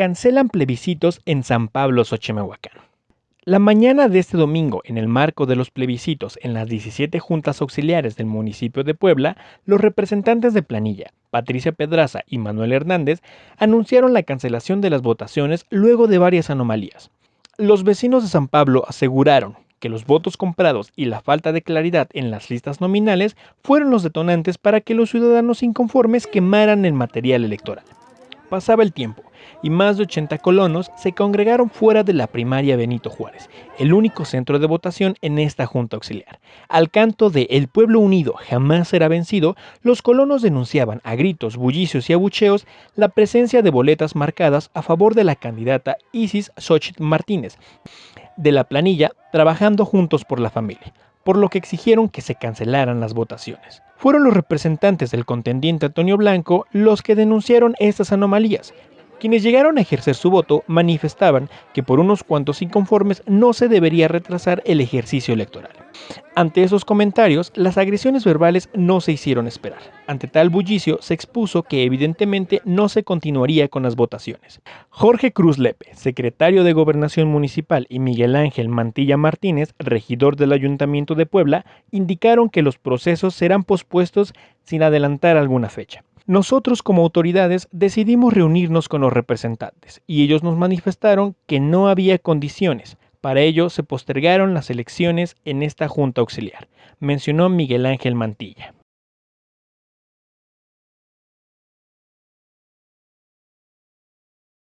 cancelan plebiscitos en San Pablo, Xochimehuacán. La mañana de este domingo, en el marco de los plebiscitos en las 17 juntas auxiliares del municipio de Puebla, los representantes de planilla, Patricia Pedraza y Manuel Hernández, anunciaron la cancelación de las votaciones luego de varias anomalías. Los vecinos de San Pablo aseguraron que los votos comprados y la falta de claridad en las listas nominales fueron los detonantes para que los ciudadanos inconformes quemaran el material electoral. Pasaba el tiempo y más de 80 colonos se congregaron fuera de la primaria Benito Juárez, el único centro de votación en esta junta auxiliar. Al canto de El pueblo unido jamás será vencido, los colonos denunciaban a gritos, bullicios y abucheos la presencia de boletas marcadas a favor de la candidata Isis Xochitl Martínez, de la planilla Trabajando Juntos por la Familia, por lo que exigieron que se cancelaran las votaciones. Fueron los representantes del contendiente Antonio Blanco los que denunciaron estas anomalías, quienes llegaron a ejercer su voto manifestaban que por unos cuantos inconformes no se debería retrasar el ejercicio electoral. Ante esos comentarios, las agresiones verbales no se hicieron esperar. Ante tal bullicio, se expuso que evidentemente no se continuaría con las votaciones. Jorge Cruz Lepe, secretario de Gobernación Municipal, y Miguel Ángel Mantilla Martínez, regidor del Ayuntamiento de Puebla, indicaron que los procesos serán pospuestos sin adelantar alguna fecha. Nosotros como autoridades decidimos reunirnos con los representantes y ellos nos manifestaron que no había condiciones. Para ello se postergaron las elecciones en esta Junta Auxiliar, mencionó Miguel Ángel Mantilla.